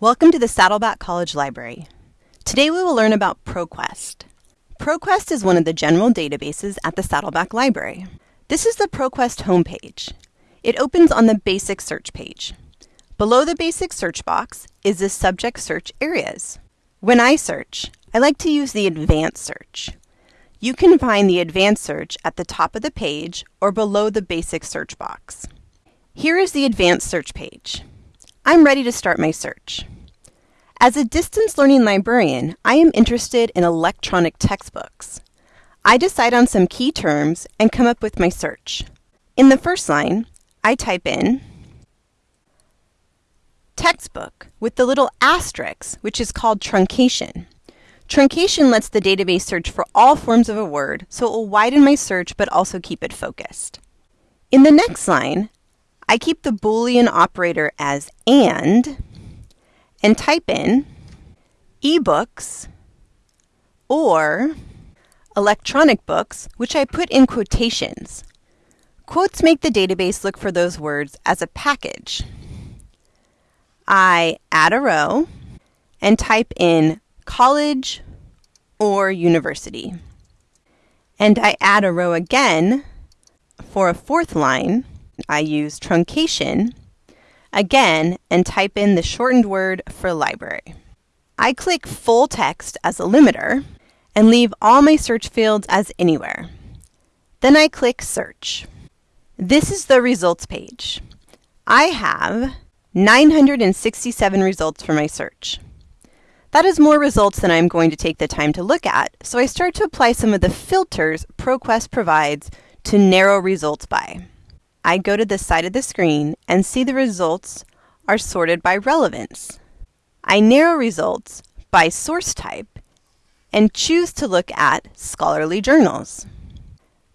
Welcome to the Saddleback College Library. Today we will learn about ProQuest. ProQuest is one of the general databases at the Saddleback Library. This is the ProQuest homepage. It opens on the basic search page. Below the basic search box is the subject search areas. When I search, I like to use the advanced search. You can find the advanced search at the top of the page or below the basic search box. Here is the advanced search page. I'm ready to start my search. As a distance learning librarian, I am interested in electronic textbooks. I decide on some key terms and come up with my search. In the first line, I type in textbook with the little asterisk, which is called truncation. Truncation lets the database search for all forms of a word, so it will widen my search but also keep it focused. In the next line, I keep the Boolean operator as AND and type in ebooks or electronic books, which I put in quotations. Quotes make the database look for those words as a package. I add a row and type in college or university. And I add a row again for a fourth line I use truncation again and type in the shortened word for library. I click full text as a limiter and leave all my search fields as anywhere. Then I click search. This is the results page. I have 967 results for my search. That is more results than I'm going to take the time to look at, so I start to apply some of the filters ProQuest provides to narrow results by. I go to the side of the screen and see the results are sorted by relevance. I narrow results by source type and choose to look at scholarly journals.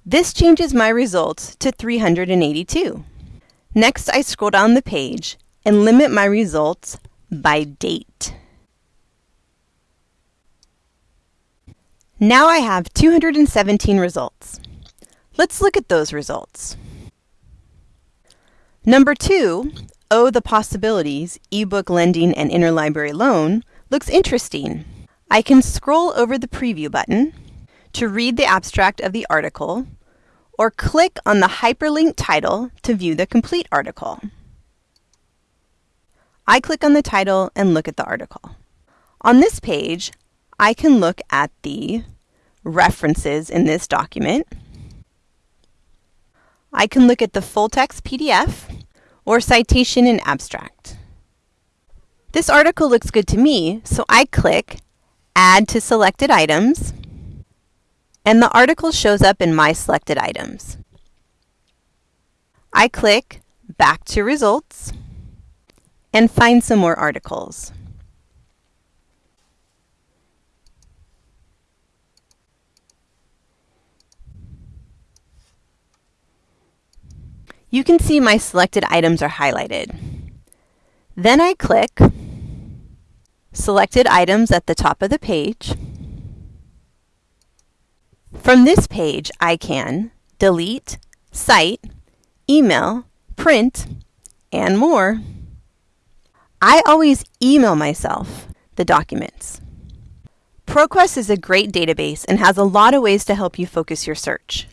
This changes my results to 382. Next, I scroll down the page and limit my results by date. Now I have 217 results. Let's look at those results. Number two, Oh, the Possibilities, ebook lending and interlibrary loan looks interesting. I can scroll over the preview button to read the abstract of the article or click on the hyperlink title to view the complete article. I click on the title and look at the article. On this page, I can look at the references in this document, I can look at the full text PDF or citation and abstract. This article looks good to me, so I click Add to Selected Items, and the article shows up in my selected items. I click Back to Results and find some more articles. You can see my selected items are highlighted. Then I click Selected Items at the top of the page. From this page, I can delete, cite, email, print, and more. I always email myself the documents. ProQuest is a great database and has a lot of ways to help you focus your search.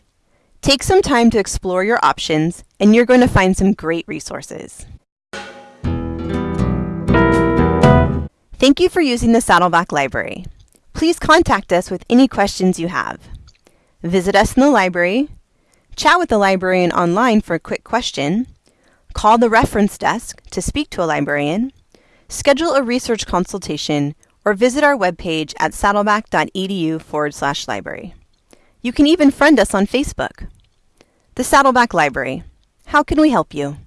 Take some time to explore your options, and you're going to find some great resources. Thank you for using the Saddleback Library. Please contact us with any questions you have. Visit us in the library, chat with the librarian online for a quick question, call the reference desk to speak to a librarian, schedule a research consultation, or visit our webpage at saddleback.edu forward slash library. You can even friend us on Facebook. The Saddleback Library. How can we help you?